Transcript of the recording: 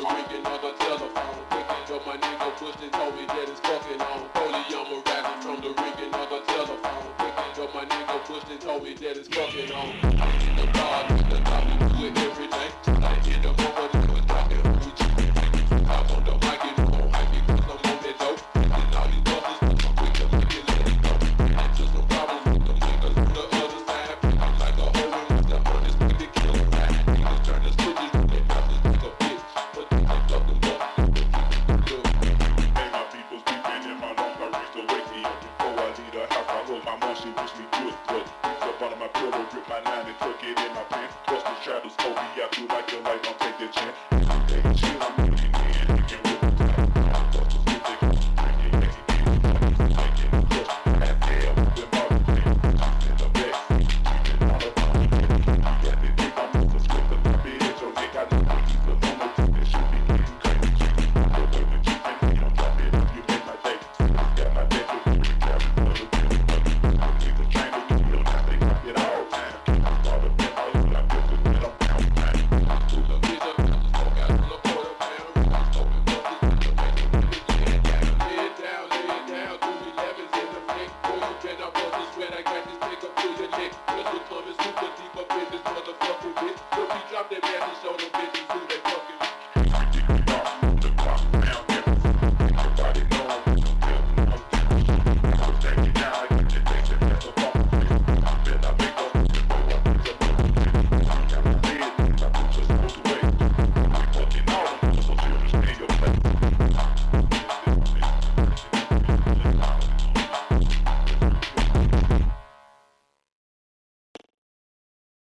the ringing of the telephone. Picking up my nigga pushed and told me that it's fucking on. Holy, I'm a rapping from the ringing of the telephone. Picking up my nigga pushed and told me that it's fucking on. I'm in the bar, in the we do it every day. I feel like your life, I'll take a chance. I'll take a chance.